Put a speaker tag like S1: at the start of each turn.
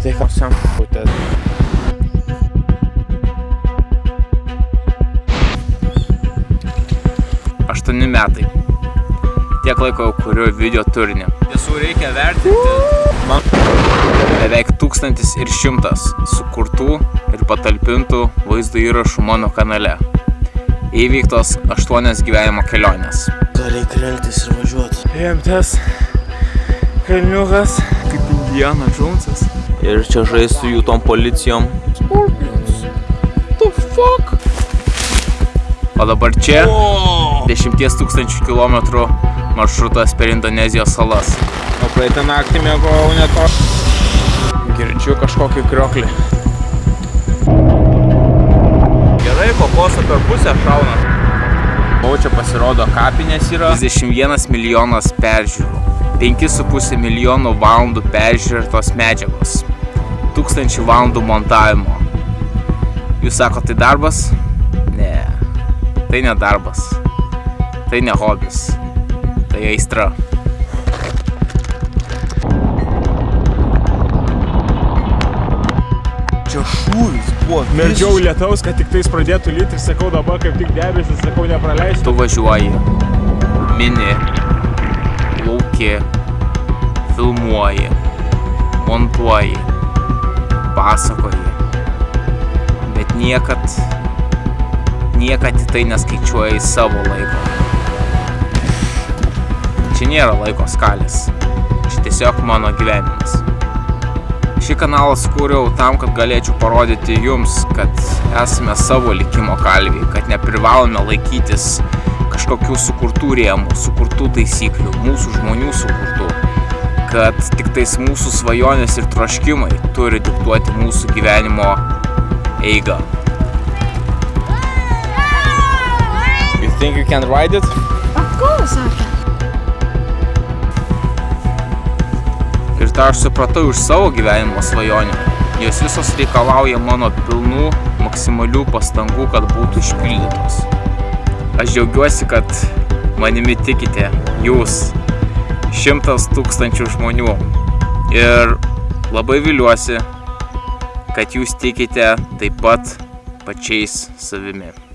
S1: Tai ką sen putė.
S2: Aštuoni metai. Tiek laiko kuriu video turinį. Tiesų reikia vertinti.
S1: Man
S2: Beveik tūkstantis ir šimtas sukurtų ir patalpintų vaizdo įrašų mano kanale. Įvyktos aštuonias gyvenimo kelionės.
S1: ką reikia rengtis ir važiuoti. Rimtas kalniukas.
S2: Indiana Jonesas.
S1: Ir čia žais su jų tom policijom.
S2: The fuck? O dabar čia 10 tūkstančių kilometrų maršrutas per Indonezijos salas.
S1: O praeitą naktį mėgojau ne to.
S2: Girdžiu kažkokį krioklį. Gerai, kokoso per pusę šauna. O čia pasirodo kapinės yra. 31 milijonas peržiūrų. 5,5 milijonų valandų peržiūrėtos medžiagos. 1000 valandų montavimo. Jūs sako, tai darbas? Ne. Tai ne darbas. Tai ne hobis. Tai aistra.
S1: Čia šūvis buvo.
S3: Meldžiau lietaus, kad tik tais pradėtų lyti ir sakau dabar kaip tik debesis, sakau nepraleisti.
S2: tu važiuoji, mini, lauki, filmuoji, montuoji, pasakoji, bet niekad, niekad į tai neskaičiuoji savo laiko. Čia nėra laiko skalės, čia tiesiog mano gyvenimas. Šį kanalą skūriau tam, kad galėčiau parodyti jums, kad esame savo likimo kalviai, kad neprivalome laikytis kažkokių sukurtų rėmų, sukurtų taisyklių, mūsų žmonių sukurtų, kad tik tais mūsų svajonės ir troškimai turi diktuoti mūsų gyvenimo eigą.
S1: You think you can ride it?
S4: Of course I can.
S2: Ir tą aš supratau iš savo gyvenimo svajonių. Jos visos reikalauja mano pilnų, maksimalių pastangų, kad būtų išpildytos. Aš džiaugiuosi, kad manimi tikite jūs, šimtas tūkstančių žmonių. Ir labai viliuosi, kad jūs tikite taip pat pačiais savimi.